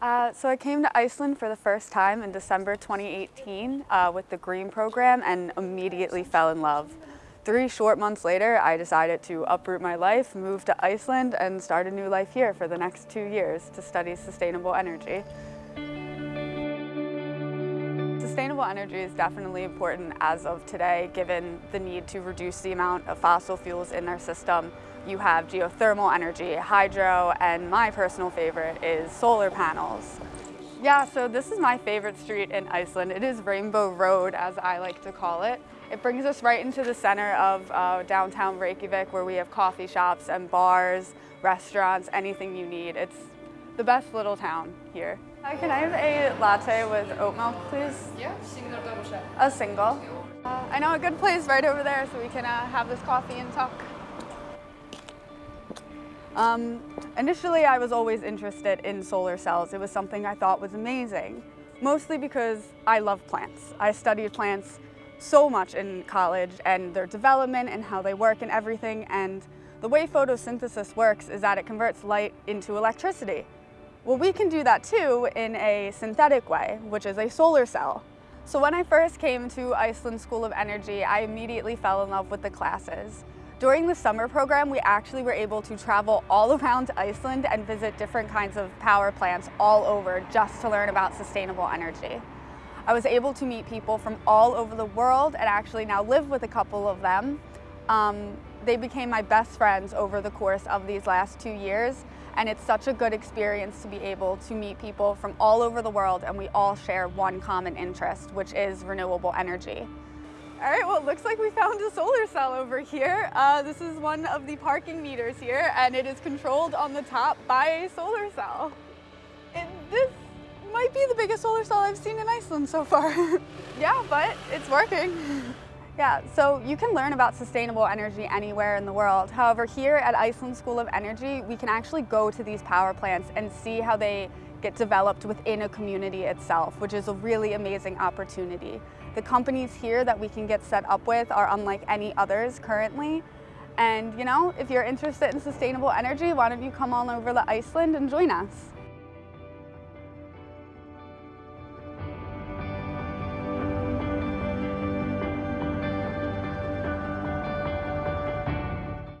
Uh, so I came to Iceland for the first time in December 2018 uh, with the GREEN program and immediately fell in love. Three short months later, I decided to uproot my life, move to Iceland, and start a new life here for the next two years to study sustainable energy. Sustainable energy is definitely important as of today, given the need to reduce the amount of fossil fuels in our system. You have geothermal energy, hydro, and my personal favorite is solar panels. Yeah, so this is my favorite street in Iceland. It is Rainbow Road, as I like to call it. It brings us right into the center of uh, downtown Reykjavik, where we have coffee shops and bars, restaurants, anything you need. It's the best little town here. Hi, can I have a latte with oat milk, please? Yeah, single double shot. A single. Uh, I know a good place right over there so we can uh, have this coffee and talk. Um, initially, I was always interested in solar cells. It was something I thought was amazing, mostly because I love plants. I studied plants so much in college and their development and how they work and everything. And the way photosynthesis works is that it converts light into electricity. Well, we can do that too in a synthetic way, which is a solar cell. So when I first came to Iceland School of Energy, I immediately fell in love with the classes. During the summer program, we actually were able to travel all around Iceland and visit different kinds of power plants all over just to learn about sustainable energy. I was able to meet people from all over the world and actually now live with a couple of them. Um, they became my best friends over the course of these last two years and it's such a good experience to be able to meet people from all over the world and we all share one common interest, which is renewable energy. All right, well, it looks like we found a solar cell over here. Uh, this is one of the parking meters here, and it is controlled on the top by a solar cell. And this might be the biggest solar cell I've seen in Iceland so far. yeah, but it's working. Yeah, so you can learn about sustainable energy anywhere in the world. However, here at Iceland School of Energy, we can actually go to these power plants and see how they get developed within a community itself, which is a really amazing opportunity. The companies here that we can get set up with are unlike any others currently. And you know, if you're interested in sustainable energy, why don't you come on over to Iceland and join us?